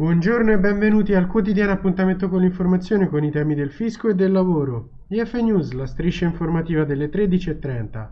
Buongiorno e benvenuti al quotidiano appuntamento con l'informazione con i temi del fisco e del lavoro. IF News, la striscia informativa delle 13.30.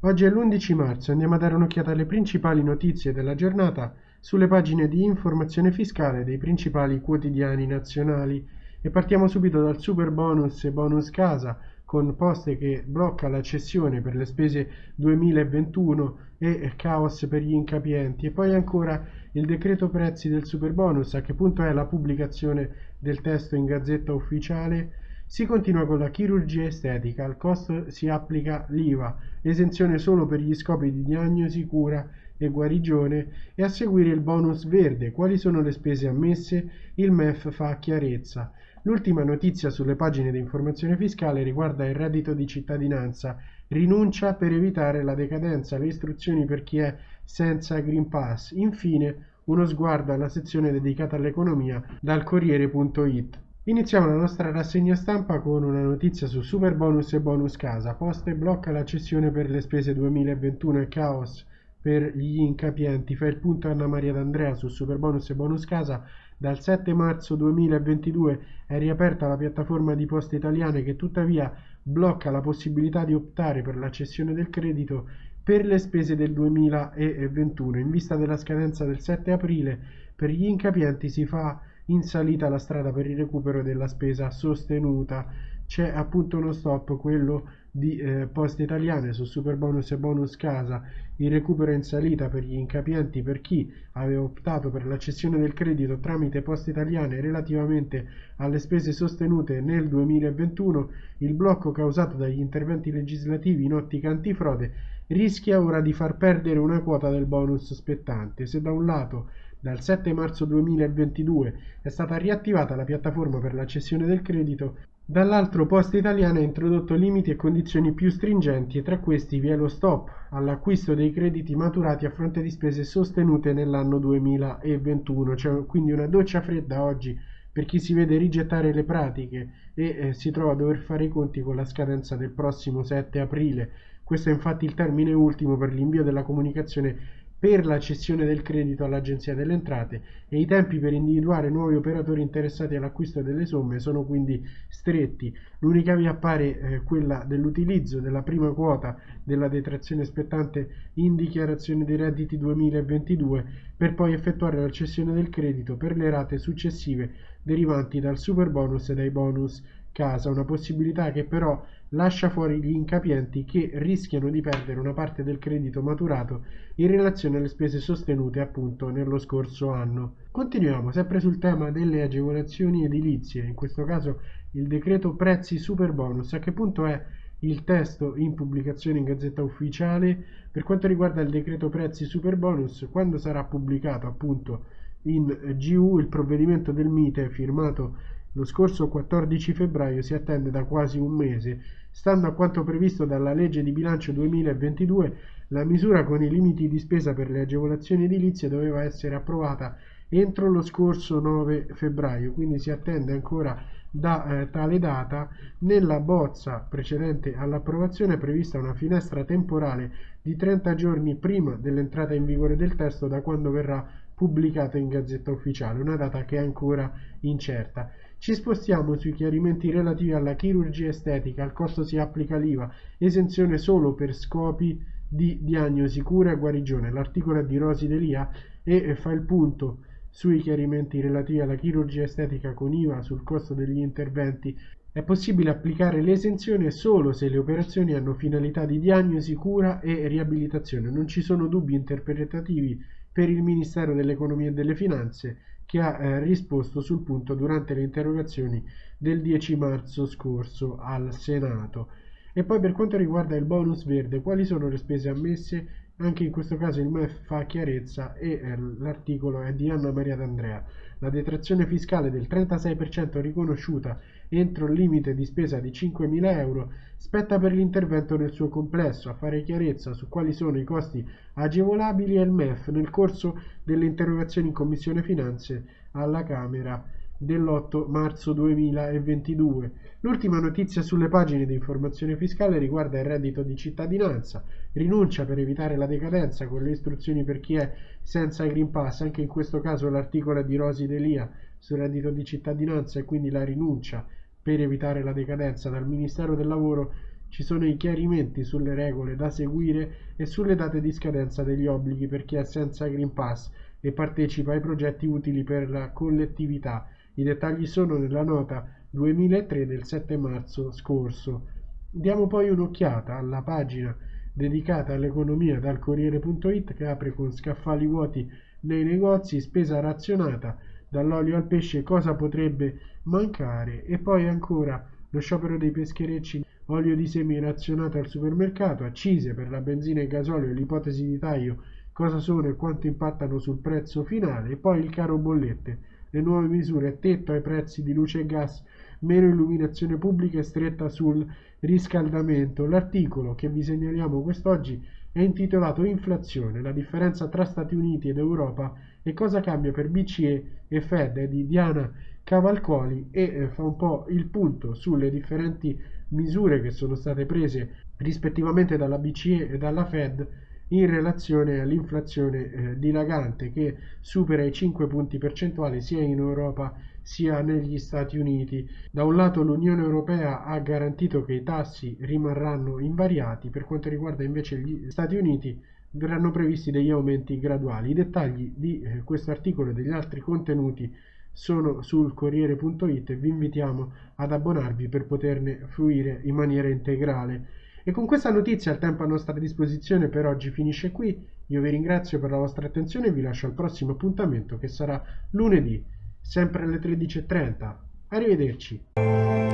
Oggi è l'11 marzo, andiamo a dare un'occhiata alle principali notizie della giornata sulle pagine di informazione fiscale dei principali quotidiani nazionali e partiamo subito dal super bonus e bonus casa con Poste che blocca la cessione per le spese 2021 e caos per gli incapienti. E poi ancora il decreto prezzi del super bonus a che punto è la pubblicazione del testo in gazzetta ufficiale? Si continua con la chirurgia estetica, al costo si applica l'IVA, esenzione solo per gli scopi di diagnosi, cura e guarigione e a seguire il bonus verde, quali sono le spese ammesse, il MEF fa chiarezza. L'ultima notizia sulle pagine di informazione fiscale riguarda il reddito di cittadinanza, rinuncia per evitare la decadenza, le istruzioni per chi è senza Green Pass. Infine, uno sguardo alla sezione dedicata all'economia dal Corriere.it. Iniziamo la nostra rassegna stampa con una notizia su super bonus e bonus casa. Poste blocca la cessione per le spese 2021 e caos per gli incapienti. Fa il punto Anna Maria D'Andrea su super bonus e bonus casa dal 7 marzo 2022 è riaperta la piattaforma di Poste Italiane che tuttavia blocca la possibilità di optare per la cessione del credito per le spese del 2021. In vista della scadenza del 7 aprile, per gli incapienti si fa in salita la strada per il recupero della spesa sostenuta. C'è appunto uno stop, quello di eh, Poste Italiane su super bonus e bonus casa, il recupero in salita per gli incapienti per chi aveva optato per la cessione del credito tramite Poste Italiane relativamente alle spese sostenute nel 2021, il blocco causato dagli interventi legislativi in ottica antifrode rischia ora di far perdere una quota del bonus spettante. Se da un lato dal 7 marzo 2022 è stata riattivata la piattaforma per la cessione del credito, Dall'altro Poste Italiane ha introdotto limiti e condizioni più stringenti e tra questi vi è lo stop all'acquisto dei crediti maturati a fronte di spese sostenute nell'anno 2021, cioè quindi una doccia fredda oggi per chi si vede rigettare le pratiche e eh, si trova a dover fare i conti con la scadenza del prossimo 7 aprile. Questo è infatti il termine ultimo per l'invio della comunicazione per la cessione del credito all'Agenzia delle Entrate e i tempi per individuare nuovi operatori interessati all'acquisto delle somme sono quindi stretti. L'unica via appare eh, quella dell'utilizzo della prima quota della detrazione spettante in dichiarazione dei redditi 2022 per poi effettuare la cessione del credito per le rate successive derivanti dal super bonus e dai bonus casa, una possibilità che però lascia fuori gli incapienti che rischiano di perdere una parte del credito maturato in relazione alle spese sostenute appunto nello scorso anno. Continuiamo sempre sul tema delle agevolazioni edilizie, in questo caso il decreto prezzi super bonus. A che punto è il testo in pubblicazione in Gazzetta Ufficiale? Per quanto riguarda il decreto prezzi super bonus, quando sarà pubblicato appunto in GU il provvedimento del MITE firmato lo scorso 14 febbraio si attende da quasi un mese. Stando a quanto previsto dalla legge di bilancio 2022, la misura con i limiti di spesa per le agevolazioni edilizie doveva essere approvata entro lo scorso 9 febbraio, quindi si attende ancora da eh, tale data. Nella bozza precedente all'approvazione è prevista una finestra temporale di 30 giorni prima dell'entrata in vigore del testo da quando verrà pubblicato in Gazzetta Ufficiale, una data che è ancora incerta. Ci spostiamo sui chiarimenti relativi alla chirurgia estetica, al costo si applica l'IVA, esenzione solo per scopi di diagnosi, cura e guarigione. L'articolo è di Rosi Delia e fa il punto sui chiarimenti relativi alla chirurgia estetica con IVA sul costo degli interventi. È possibile applicare l'esenzione solo se le operazioni hanno finalità di diagnosi, cura e riabilitazione. Non ci sono dubbi interpretativi per il Ministero dell'Economia e delle Finanze che ha eh, risposto sul punto durante le interrogazioni del 10 marzo scorso al Senato. E poi per quanto riguarda il bonus verde, quali sono le spese ammesse? Anche in questo caso il MEF fa chiarezza e eh, l'articolo è di Anna Maria D'Andrea. La detrazione fiscale del 36% riconosciuta entro il limite di spesa di 5.000 euro spetta per l'intervento nel suo complesso. A fare chiarezza su quali sono i costi agevolabili è il MEF nel corso delle interrogazioni in Commissione Finanze alla Camera dell'8 marzo 2022. L'ultima notizia sulle pagine di informazione fiscale riguarda il reddito di cittadinanza, rinuncia per evitare la decadenza con le istruzioni per chi è senza Green Pass, anche in questo caso l'articolo è di Rosi Delia sul reddito di cittadinanza e quindi la rinuncia per evitare la decadenza. Dal Ministero del Lavoro ci sono i chiarimenti sulle regole da seguire e sulle date di scadenza degli obblighi per chi è senza Green Pass e partecipa ai progetti utili per la collettività i dettagli sono nella nota 2003 del 7 marzo scorso. Diamo poi un'occhiata alla pagina dedicata all'economia dal Corriere.it che apre con scaffali vuoti nei negozi, spesa razionata, dall'olio al pesce cosa potrebbe mancare e poi ancora lo sciopero dei pescherecci, olio di semi razionato al supermercato, accise per la benzina e gasolio, l'ipotesi di taglio, cosa sono e quanto impattano sul prezzo finale e poi il caro bollette le nuove misure tetto ai prezzi di luce e gas, meno illuminazione pubblica e stretta sul riscaldamento. L'articolo che vi segnaliamo quest'oggi è intitolato Inflazione, la differenza tra Stati Uniti ed Europa e cosa cambia per BCE e Fed è di Diana Cavalcoli e eh, fa un po' il punto sulle differenti misure che sono state prese rispettivamente dalla BCE e dalla Fed in relazione all'inflazione eh, dilagante che supera i 5 punti percentuali sia in Europa sia negli Stati Uniti. Da un lato l'Unione Europea ha garantito che i tassi rimarranno invariati, per quanto riguarda invece gli Stati Uniti verranno previsti degli aumenti graduali. I dettagli di eh, questo articolo e degli altri contenuti sono sul Corriere.it e vi invitiamo ad abbonarvi per poterne fruire in maniera integrale. E con questa notizia il tempo a nostra disposizione per oggi finisce qui. Io vi ringrazio per la vostra attenzione e vi lascio al prossimo appuntamento che sarà lunedì, sempre alle 13.30. Arrivederci.